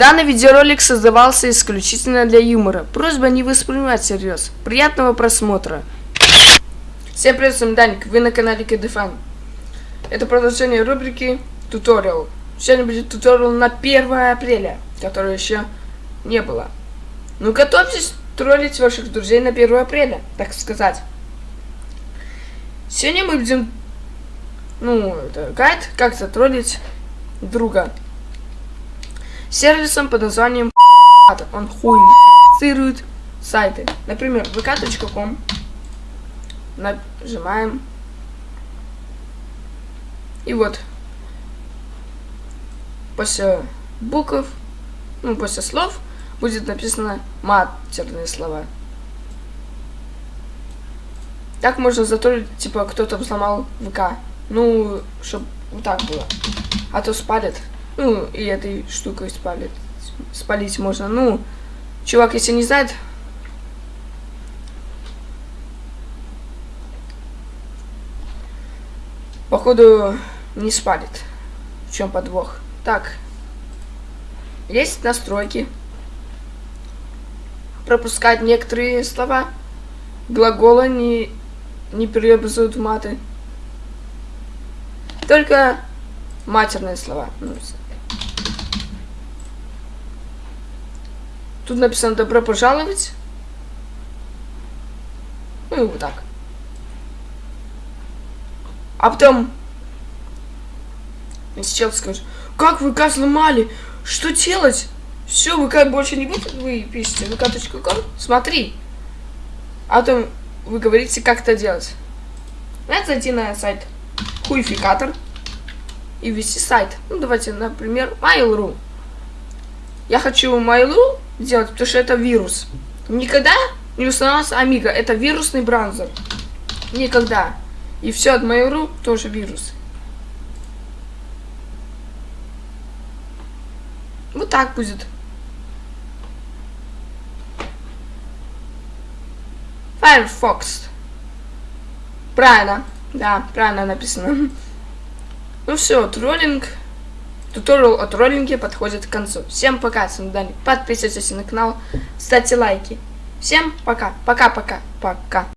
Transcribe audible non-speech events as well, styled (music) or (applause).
Данный видеоролик создавался исключительно для юмора. Просьба не воспринимать всерьез. Приятного просмотра. Всем привет, с вами Даник, вы на канале Кедефан. Это продолжение рубрики Туториал. Сегодня будет туториал на 1 апреля, которого еще не было. Ну готовьтесь троллить ваших друзей на 1 апреля, так сказать. Сегодня мы будем, ну, это гайд, как затроллить друга сервисом под названием он хуицирует сайты. Например, vk.com нажимаем и вот после букв, ну после слов будет написано матерные слова. Так можно затроллить, типа кто-то взломал ВК. Ну, чтобы вот так было. А то спалит. Ну, и этой штукой спалит. Спалить можно. Ну, чувак, если не знает... Походу, не спалит. В чем подвох? Так. Есть настройки. Пропускать некоторые слова. Глаголы не, не преобразуют в маты. Только матерные слова. Тут написано «Добро пожаловать». Ну и вот так. А потом... Сейчас скажешь, как ВК сломали? Что делать? Все, ВК больше не будет, вы пишете vk.com, смотри. А потом вы говорите, как это делать. Надо зайти на сайт хуйфикатор и ввести сайт. Ну, давайте, например, Mail.ru. Я хочу Mail.ru сделать, потому что это вирус. Никогда не устанавливался Амиго. Это вирусный браузер. Никогда. И все от Mail.ru тоже вирус. Вот так будет. Firefox. Правильно. Да, правильно написано. (laughs) Ну все, троллинг. Туториал о троллинге подходит к концу. Всем пока, с вами Даник. Подписывайтесь на канал, ставьте лайки. Всем пока, пока-пока, пока.